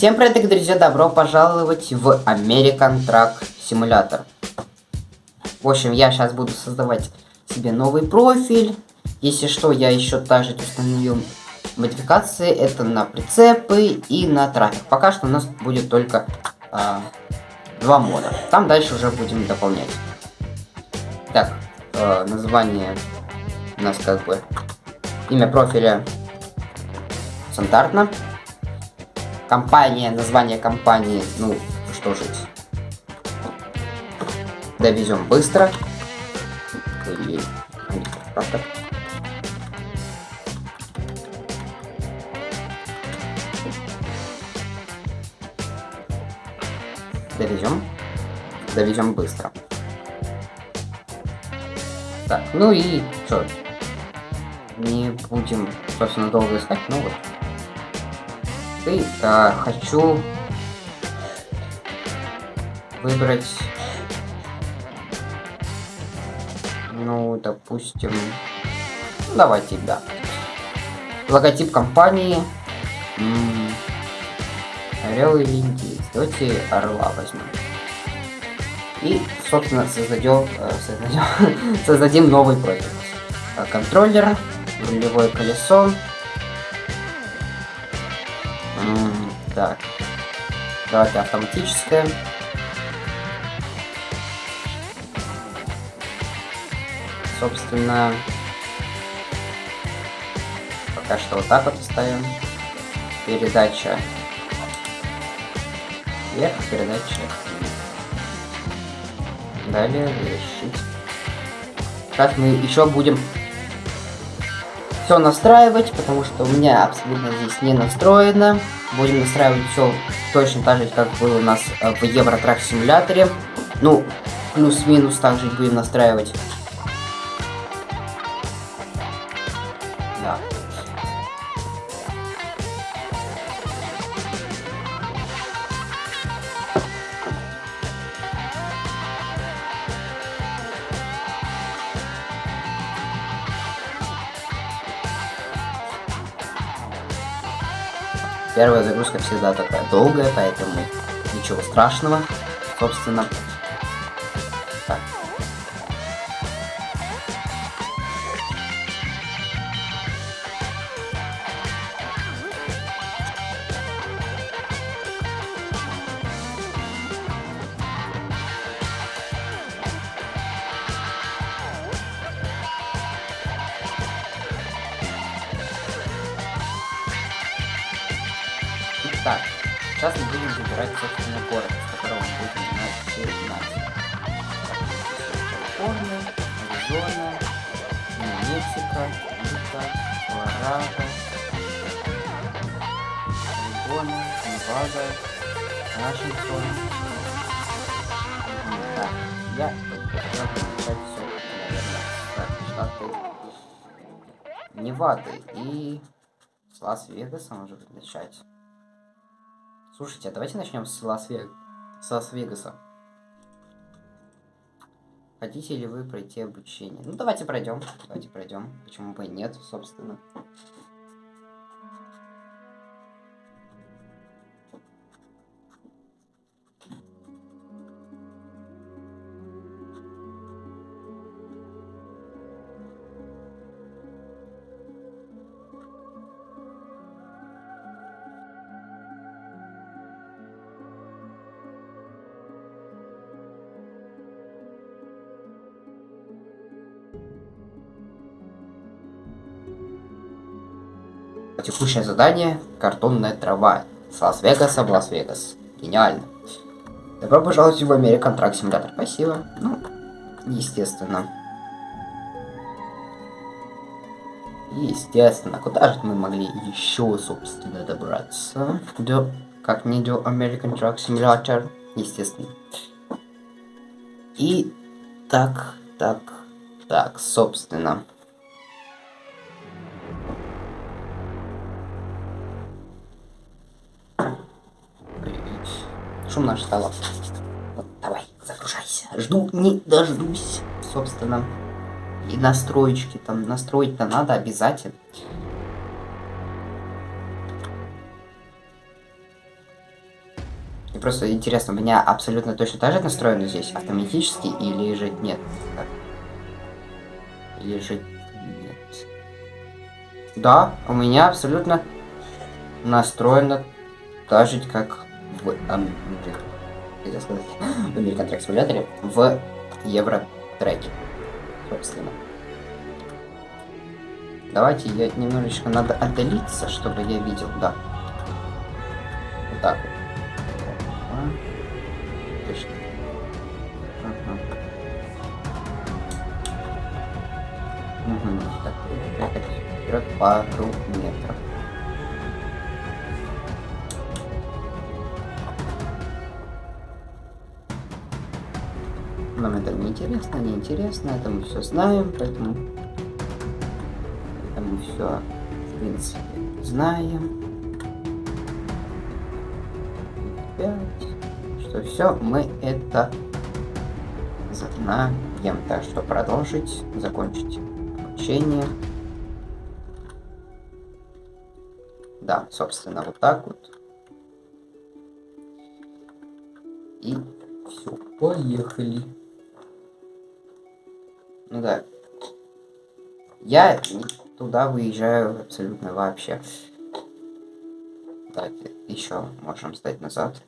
Всем привет, друзья, добро пожаловать в American Truck Simulator. В общем, я сейчас буду создавать себе новый профиль. Если что, я еще также установил модификации. Это на прицепы и на трафик. Пока что у нас будет только а, два мода. Там дальше уже будем дополнять. Так, э, название у нас как бы имя профиля стандартно. Компания, название компании, ну, что жить. Довезем быстро. Правда? Довезем. Довезем быстро. Так, ну и что? Не будем, собственно, долго искать, ну вот. И а, хочу выбрать, ну, допустим, давайте, да. Логотип компании. Орел или индейец. Давайте орла возьмем. И, собственно, создадем, э, создадем, создадим новый проект. Контроллер, рулевое колесо. Так. Давайте автоматическое. Собственно, пока что вот так вот оставим. Передача вверх, передача Далее решить. Сейчас мы еще будем все настраивать, потому что у меня абсолютно здесь не настроено. Будем настраивать все точно так же, как было у нас э, в Евротрак симуляторе. Ну, плюс-минус также будем настраивать. Всегда такая долгая, поэтому ничего страшного, собственно. Сейчас мы будем выбирать, собственно, город, с которого мы будем начинать. Калифорния, Аризона, Мексика, Юта, Колорадо, Орегона, Невада, Вашингтон. Так, я хотел начать все, наверное, так, штаты Невады и Лас-Вегаса может начать. Слушайте, а давайте начнем с Лас-Вегаса. С Лас-Вегаса. Хотите ли вы пройти обучение? Ну, давайте пройдем. Давайте пройдем. Почему бы и нет, собственно. Текущее задание – картонная трава. С Лас-Вегаса в Лас-Вегас. Гениально. Добро пожаловать в American Truck Simulator. Спасибо. Ну, естественно. Естественно. Куда же мы могли еще, собственно, добраться? До... Как не до American Truck Simulator. Естественно. И так, так, так, собственно. Шумно стало. Вот, давай, загружайся. Жду, не дождусь, собственно. И настроечки там, настроить-то надо обязательно. И просто интересно, у меня абсолютно точно так же настроено здесь, автоматически, или же нет? Или же нет? Да, у меня абсолютно настроено так же, как в Америке. сказать, в American Track Simulator, в Евротреке, собственно. Давайте я немножечко надо отдалиться, чтобы я видел, да. Вот так вот. Точно. Ага. Угу. Так, вперед пару метров. Нам это не интересно, не интересно, это мы все знаем, поэтому это мы все, в принципе, знаем. Пять что все мы это знаем. Так что продолжить, закончить обучение. Да, собственно, вот так вот. И все, поехали. Ну да. Я туда выезжаю абсолютно вообще. Давайте еще можем стать назад.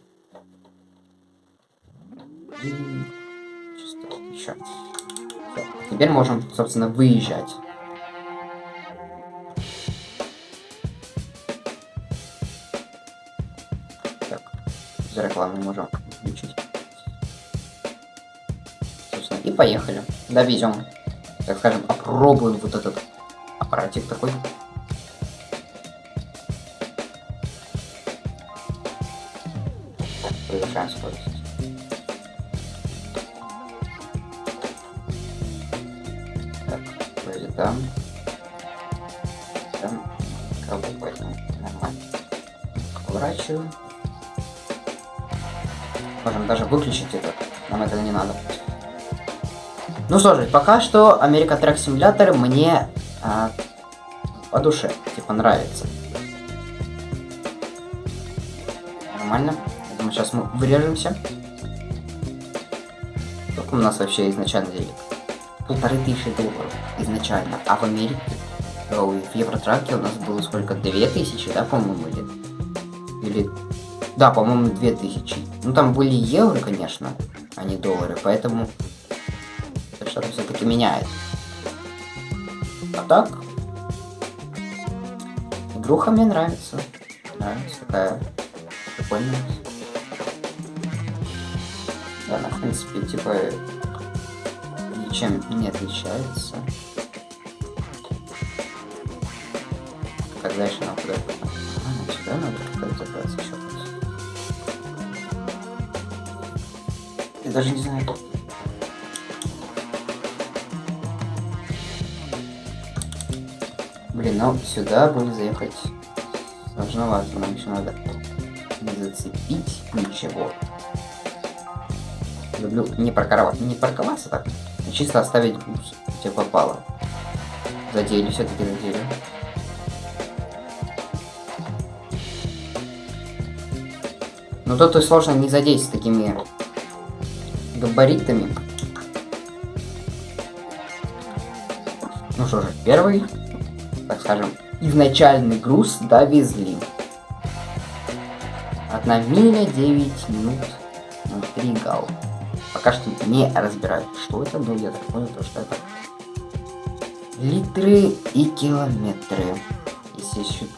Чисто еще. Теперь можем, собственно, выезжать. Так, за рекламу можем включить. И поехали. Довезем. Так скажем, опробуем вот этот аппаратик такой. Повышаем скорость. там. Там кого поэтому нормально. Поворачиваю. Можем даже выключить это. Нам этого не надо. Ну что же, пока что America Track Simulator мне а, по душе, типа нравится. Нормально. Я думаю, сейчас мы вырежемся. Сколько у нас вообще изначально денег? полторы тысячи долларов изначально, а в Америке, в Евротраке у нас было сколько, две тысячи, да, по-моему, или... Или... Да, по-моему, две тысячи. Ну, там были евро, конечно, а не доллары, поэтому что-то все-таки меняет. А так, игруха мне нравится. Нравится, такая прикольная. Да, она, в принципе, типа, ничем не отличается. Как дальше нам куда А, сюда надо как-то забраться еще раз. Я даже не знаю. Ну сюда было заехать сложновато, нам еще надо не зацепить ничего. Люблю не парковаться, не парковаться так, чисто оставить бус, где попало. Задели, все-таки задели. Но тут сложно не задеть с такими габаритами. Ну что же, первый, так скажем, изначальный груз довезли. Одна миля 9 минут 3 гал пока что не разбираюсь, что это, но я так понял, то, что это литры и километры, если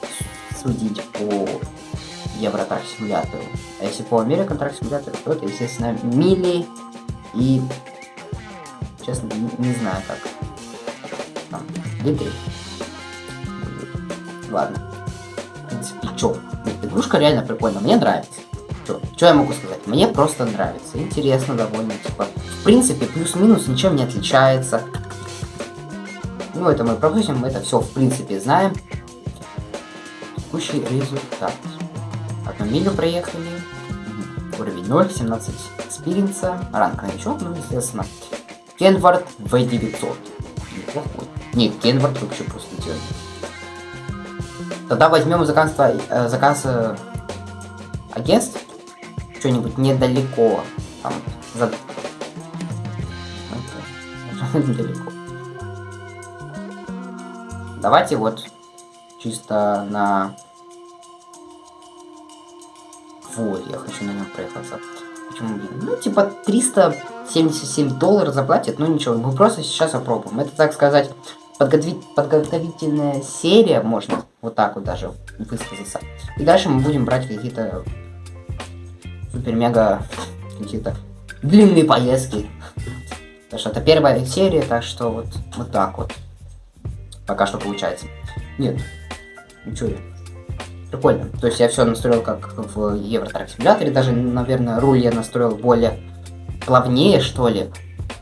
судить по Евротрак симулятору. А если по American Track симулятору, то это, естественно, мили и, честно, не, не знаю как. Там, литры. Ладно. В чё? Игрушка реально прикольная, мне нравится. Что я могу сказать? Мне просто нравится. Интересно довольно. Типа, в принципе, плюс-минус ничем не отличается. Ну, это мы пропустим, мы это все в принципе знаем. Текущий результат. Одну милю проехали. Уровень 0, 17 experience а. Ранг новичок, ну, естественно. Kenworth W900. Неплохой. Нет, Kenworth вообще просто делает. Тогда возьмем заказ, э, заказ э, агентств что-нибудь недалеко. Там, за... недалеко. Давайте вот чисто на... Вот, я хочу на нем проехаться. Почему? Ну, типа 377 долларов заплатят, ну ничего, мы просто сейчас опробуем. Это, так сказать, подготовительная серия, можно вот так вот даже высказаться. И дальше мы будем брать какие-то супер-мега какие-то длинные поездки. Потому что это первая серия, так что вот, вот так вот. Пока что получается. Нет, ничего. Прикольно. То есть я все настроил как в Евротрак симуляторе. Даже, наверное, руль я настроил более плавнее, что ли,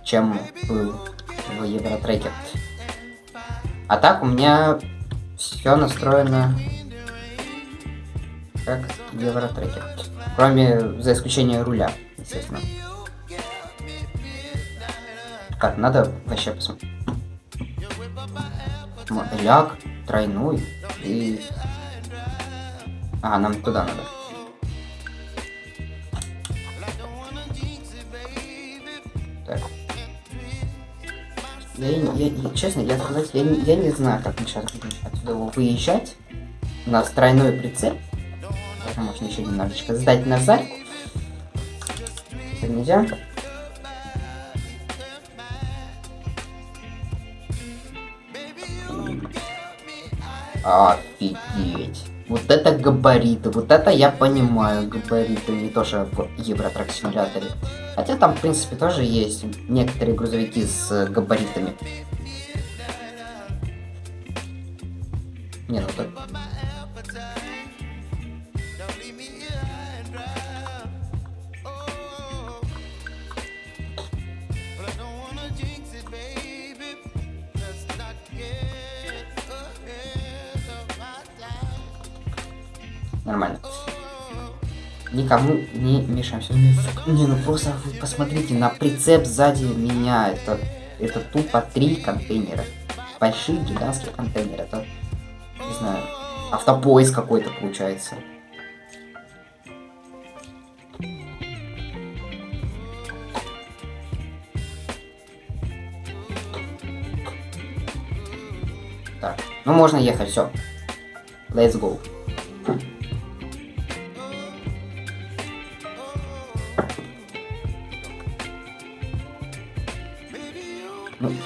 чем был в Евротреке. А так у меня все настроено как в Евротреке. Кроме, за исключением руля, естественно. Как, надо вообще посмотреть. Ляг, тройной и... А, нам туда надо. Так. Я, я, я, честно, я сказать, я, я не знаю, как мы сейчас будем отсюда выезжать. У нас тройной прицеп. Это можно еще немножечко сдать назад. Это нельзя. Офигеть. Вот это габариты, вот это я понимаю, габариты, не то что в Евротрак симуляторе. Хотя там, в принципе, тоже есть некоторые грузовики с габаритами. Не, ну так... Нормально. Никому не мешаемся. Не, ну просто вы посмотрите, на прицеп сзади меня это, это тупо три контейнера. Большие гигантские контейнеры. Это, не знаю, автопоиск какой-то получается. Так, ну можно ехать, все. Let's go.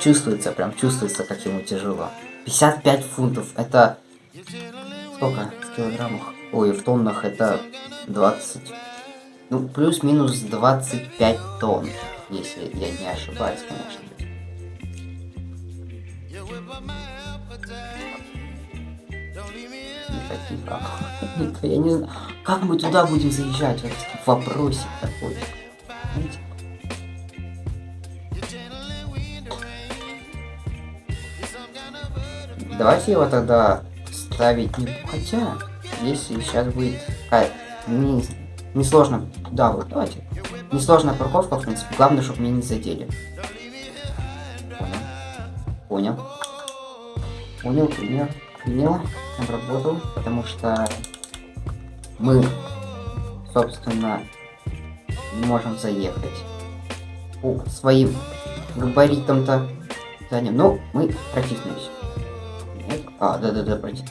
Чувствуется, прям чувствуется, как ему тяжело. 55 фунтов, это... Сколько? В килограммах? Ой, в тоннах это 20... Ну, плюс-минус 25 тонн, если я не ошибаюсь, конечно. Никаких Я не знаю, как мы туда будем заезжать? Вот вопросик такой. Давайте его тогда ставить. Хотя, если сейчас будет какая не, не сложно... Да, вот давайте. Несложная парковка, в принципе. Главное, чтобы меня не задели. Понял. Понял, понял, понял. Обработал, потому что мы, собственно, не можем заехать по своим габаритам-то. Но мы протиснулись. А, да-да-да, проти...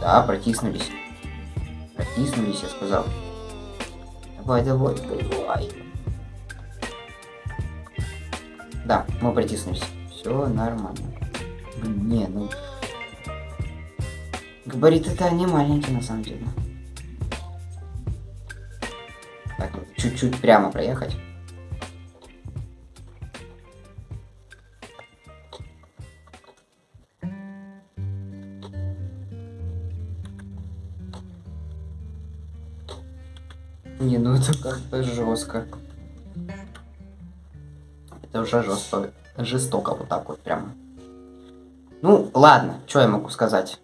Да, протиснулись. Протиснулись, я сказал. Давай, давай, давай. Да, мы протиснулись. Все нормально. Не, ну... Габарит это не маленький на самом деле. Так, чуть-чуть прямо проехать. Это как-то жестко. Это уже жестко. Жестоко вот так вот прям. Ну, ладно, что я могу сказать?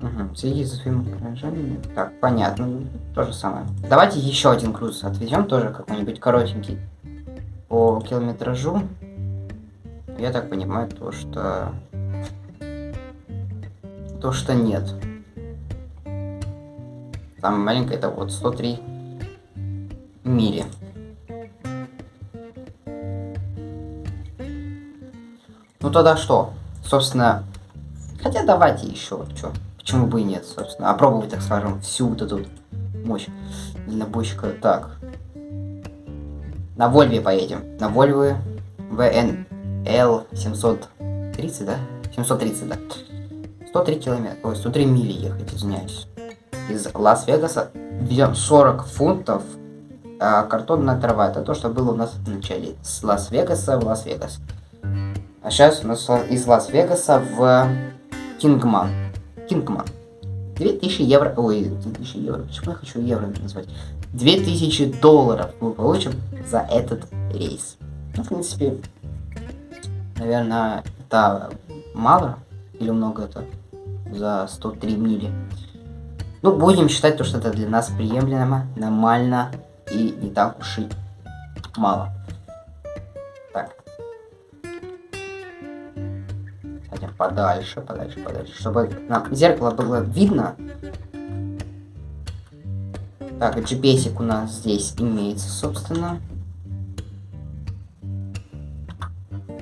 Угу, следи за своим выражением. Так, понятно. То же самое. Давайте еще один груз отвезем, тоже какой-нибудь коротенький. По километражу. Я так понимаю, то что то, что нет. Самая маленькая это вот 103 мили. Ну тогда что? Собственно, хотя давайте еще, что, почему бы и нет, собственно, опробовать, так скажем, всю вот эту мощь дальнобойщика. Так, на Вольве поедем, на Вольве VNL 730, да? 730, да. 103 километра, ой, 103 мили ехать, извиняюсь. Из Лас-Вегаса везем 40 фунтов а картонная трава. Это то, что было у нас в начале. С Лас-Вегаса в Лас-Вегас. А сейчас у нас из Лас-Вегаса в Кингман. Кингман. 2000 евро... Ой, 2000 евро. Почему я хочу евро назвать? 2000 долларов мы получим за этот рейс. Ну, в принципе, наверное, это мало или много это за 103 мили. Ну, будем считать то, что это для нас приемлемо, нормально и не так уж и мало. Так. Садим подальше, подальше, подальше, чтобы нам зеркало было видно. Так, GPS у нас здесь имеется, собственно.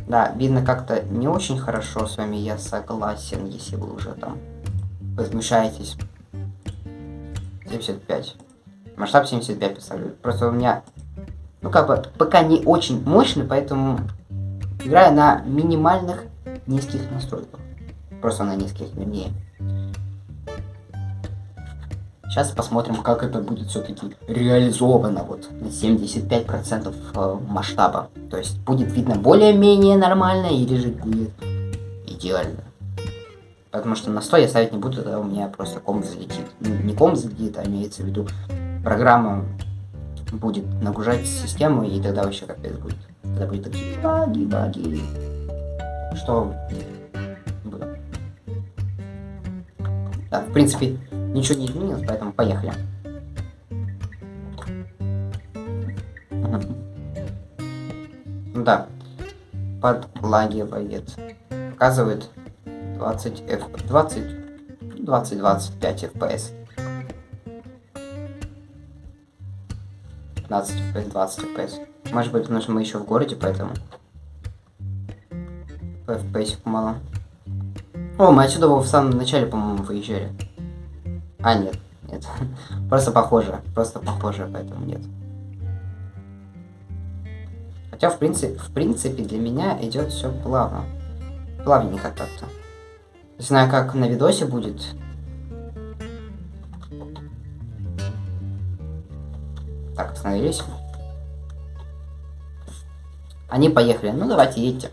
Да, видно как-то не очень хорошо с вами, я согласен, если вы уже там возмущаетесь. 75. Масштаб 75 поставлю. Просто у меня, ну как бы, пока не очень мощный, поэтому играю на минимальных низких настройках. Просто на низких, вернее. Сейчас посмотрим, как это будет все-таки реализовано вот на 75% э, масштаба. То есть будет видно более-менее нормально или же будет идеально. Потому что на 100 я ставить не буду, тогда у меня просто комп залетит. Ну, не комп залетит, а имеется в виду программа будет нагружать систему, и тогда вообще капец будет. Тогда будет такие баги, баги. Что... Да, в принципе, ничего не изменилось, поэтому поехали. Да, подлагивает. Показывает 20 F 20 20 25 FPS. 15 FPS, 20 FPS. Может быть, потому что мы еще в городе, поэтому... По FPS мало. О, мы отсюда в самом начале, по-моему, выезжали. А, нет, нет. Просто похоже. Просто похоже, поэтому нет. Хотя, в принципе, в принципе, для меня идет все плавно. Плавненько так-то. Знаю, как на видосе будет. Так, остановились. Они поехали. Ну, давайте, едьте.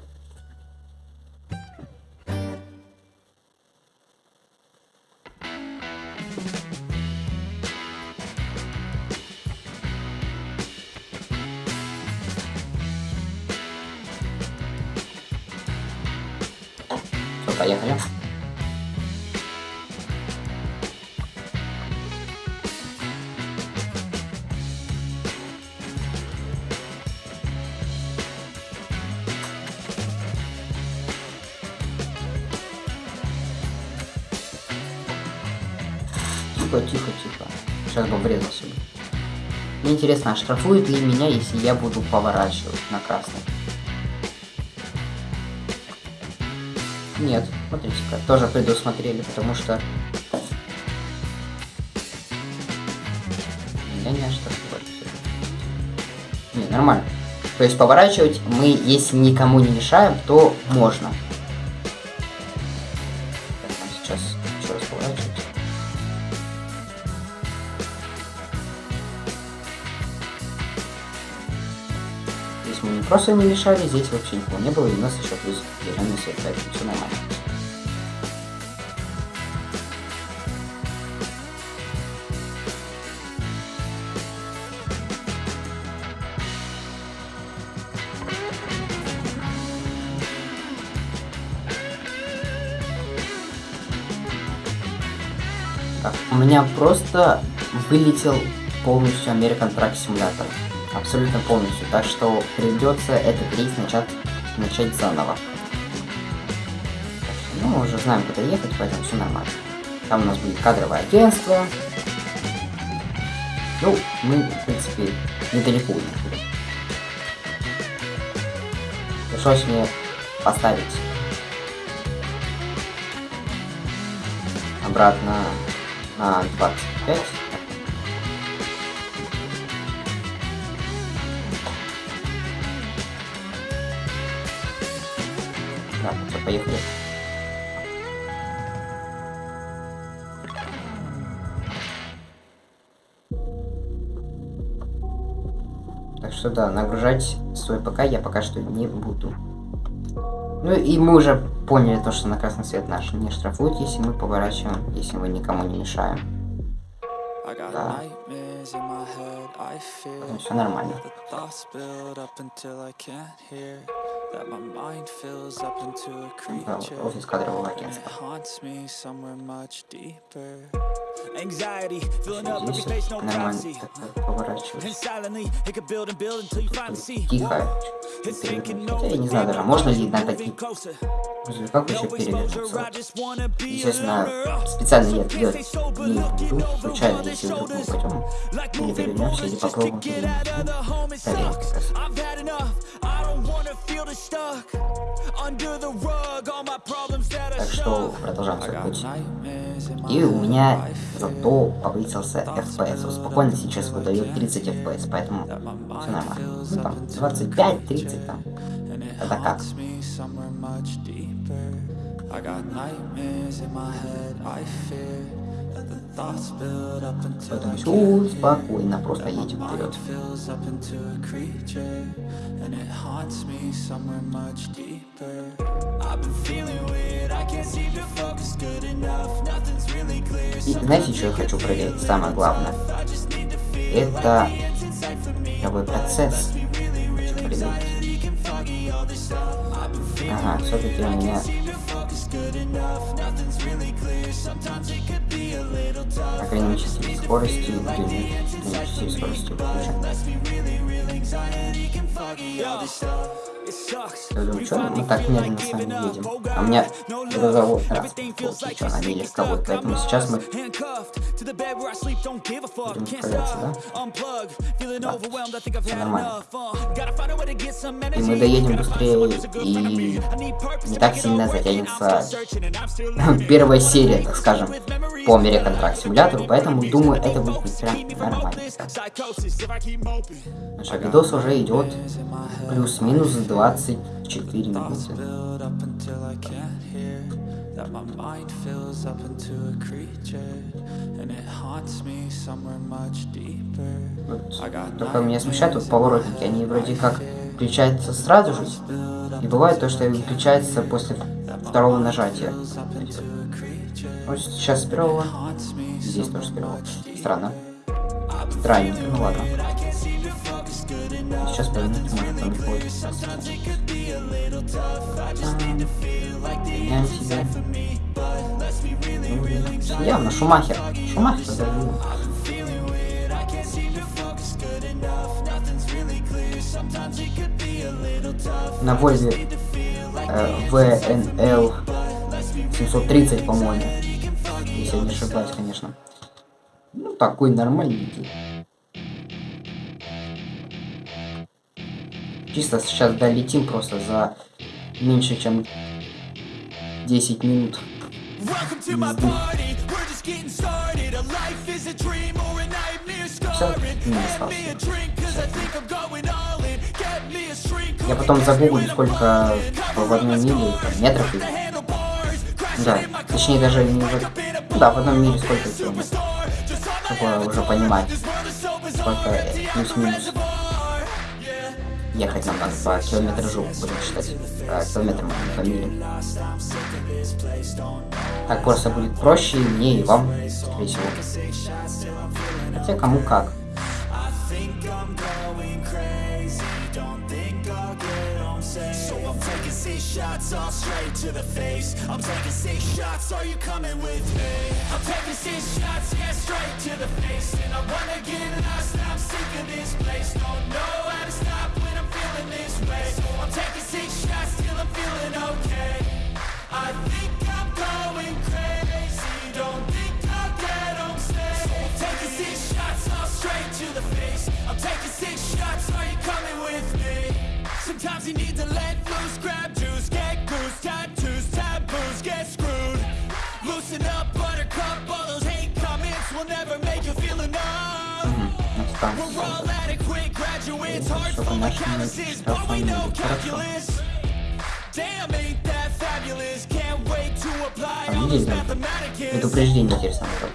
Тихо, тихо, тихо. Сейчас бы врезался бы. Мне интересно, а штрафуют ли меня, если я буду поворачивать на красный? Нет, смотрите-ка, тоже предусмотрели, потому что... Меня не оштрафовали. Не, нормально. То есть поворачивать мы, если никому не мешаем, то можно. Просто не мешали, здесь вообще никого не было, и у нас еще плюс зеленый свет, поэтому все нормально. Так, у меня просто вылетел полностью American Truck Simulator. Абсолютно полностью. Так что придется этот рейс начать, начать заново. Ну, мы уже знаем, куда ехать, поэтому все нормально. Там у нас будет кадровое агентство. Ну, мы, в принципе, недалеко уехали. Пришлось мне поставить обратно на 25. Поехали. Так что да, нагружать свой ПК я пока что не буду. Ну и мы уже поняли то, что на красный свет наш не штрафуют, если мы поворачиваем, если мы никому не мешаем. Да. Все нормально. Да, офис кадрового агентства. Anxiety, filling up every Здесь space, no нормально privacy. так поворачивать. And silently, it could build and build until you finally see. Тихо. It's thinking Хотя over я не знаю даже, people, можно ли на moving closer. грузовиках еще перевернуться. Естественно, специально я sober, не буду. over Случайно, если вдруг мы пойдем или перевернемся, или попробуем как Так что продолжаем свой путь. И у меня зато повысился FPS. Спокойно сейчас выдает 30 FPS, поэтому все нормально. Ну там 25-30 там. Это как? I got nightmares in my head, I fear that the thoughts build up until Поэтому все спокойно, просто едем вперед. fills up into a creature and it haunts me somewhere much deeper. I've been feeling weird, I can't seem to focus good enough Nothing's really clear, И знаете, что я хочу проверить? Самое главное. Это игровой процесс. Хочу проверить. Ага, все-таки у меня ограничитель скорости, ограничитель скорости выключен. Что мы так медленно с вами едем. А у меня грузовой транспорт получил, а не легковой, поэтому сейчас мы будем справляться, да? Всё had нормально. Uh, И мы доедем быстрее, и не так сильно затянется первая серия, так скажем, по American Truck Simulator, поэтому думаю, это будет прям нормально. Psychosis, if I keep moping. Наш видос уже идет плюс-минус 24 минуты. that my mind fills up into a creature and it haunts me somewhere much deeper. Вот. Только меня смущает вот поворотники, они вроде как включаются сразу же, и бывает то, что выключается после второго нажатия. Вот сейчас с первого, здесь тоже с первого. Странно. Странненько, ну ладно. Сейчас там не получится. Меняем себя. Ну, Явно Шумахер. Шумахер задавил. На Вольве э, ВНЛ 730, по-моему. Если я не ошибаюсь, конечно. Ну, такой нормальненький. Чисто сейчас долетим просто за меньше, чем 10 минут. Я потом загуглю, сколько в одной миле там, метров и... Да, точнее даже не в... ну да, в одном мире сколько километров. Чтобы уже понимать, сколько плюс-минус ехать нам надо по километражу, будем считать, а, километрам, а по милям. Так просто будет проще и мне, и вам, скорее всего. Хотя кому как. So I'm taking six shots all straight to the face. I'm taking six shots, are you coming with me? I'm taking six shots, yeah, straight to the face. And I wanna get lost, I'm sick of this place. Don't know how to stop way. I'm taking six shots, till I'm feeling okay. I think I'm going crazy. Don't think I'll get on stage. I'm taking six shots, all straight to the face. I'm taking six shots, are you coming with me? Sometimes you need to let loose, grab We're all adequate graduates, hard full of but we know calculus.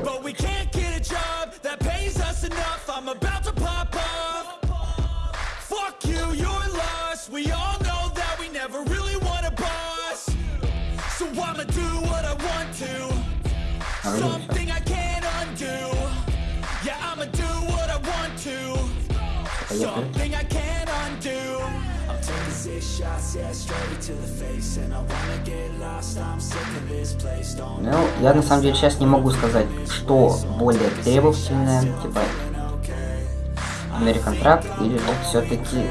But we can't get a job that pays us enough. I'm about to pop up. Fuck you, you're lost. We all know that we never really want a boss. So I'ma do what I want to. Something I can Ну, я на самом деле сейчас не могу сказать, что более требовательное, типа American Truck или же все-таки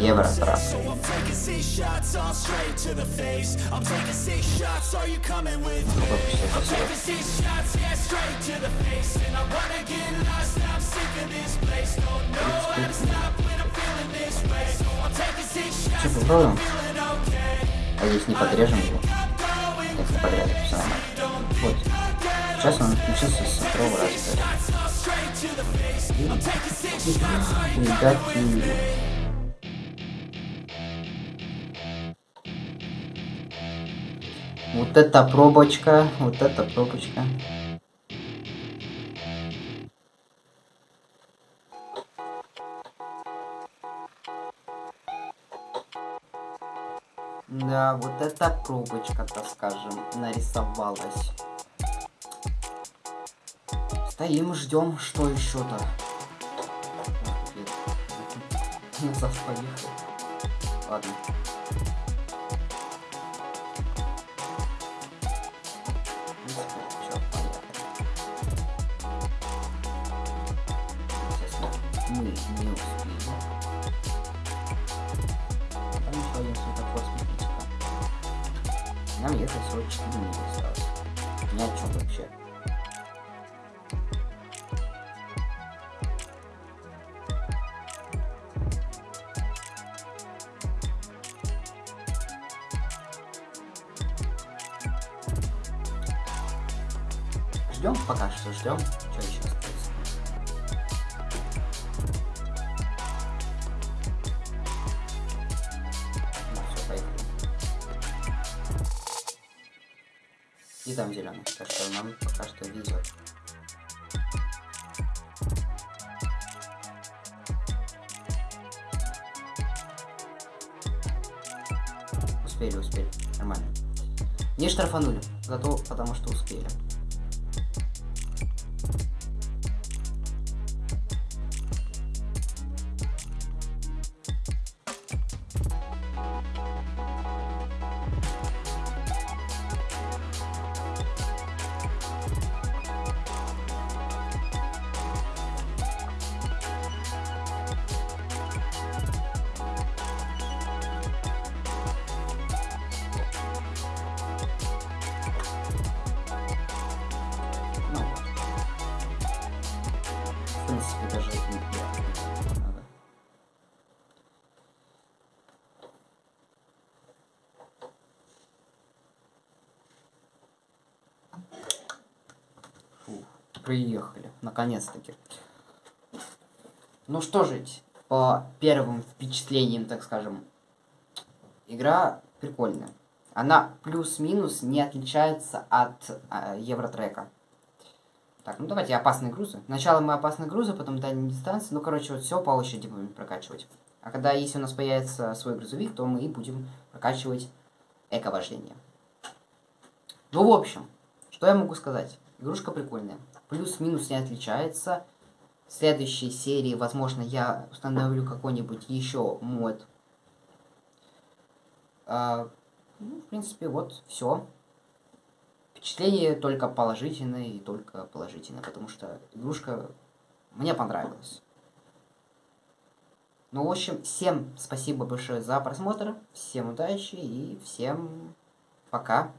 Евротрак. I'm taking six shots. I'm? I'm yeah, straight to the face. And I wanna get lost, I'm sick of this place. Don't know how to stop when I'm feeling this way. So I'm taking six shots, Что, попробуем? feeling okay. А здесь не подрежем его. Если подрезать, все нормально. Вот. Сейчас он включился со второго раза. All straight to the face. I'm taking six Вот это пробочка, вот это пробочка. Да, вот эта пробочка, так скажем, нарисовалась. Стоим, ждем, что еще-то. Поехал. Ладно. Мы не успеем. Там еще один светофор смотрите Нам ехать всего 4 минуты осталось. Ни о чем вообще. Ждем пока что ждем. Что нам пока что везет. Успели, успели. Нормально. Не штрафанули, зато потому что успели. Наконец-таки. Ну что же, по первым впечатлениям, так скажем, игра прикольная. Она плюс-минус не отличается от э, Евротрека. Так, ну давайте опасные грузы. Сначала мы опасные грузы, потом дальние дистанции. Ну, короче, вот все по очереди будем прокачивать. А когда, если у нас появится свой грузовик, то мы и будем прокачивать эко-вождение. Ну, в общем, что я могу сказать? Игрушка прикольная. Плюс-минус не отличается. В следующей серии, возможно, я установлю какой-нибудь еще мод. А, ну, в принципе, вот все. Впечатление только положительное и только положительное, потому что игрушка мне понравилась. Ну, в общем, всем спасибо большое за просмотр, всем удачи и всем пока.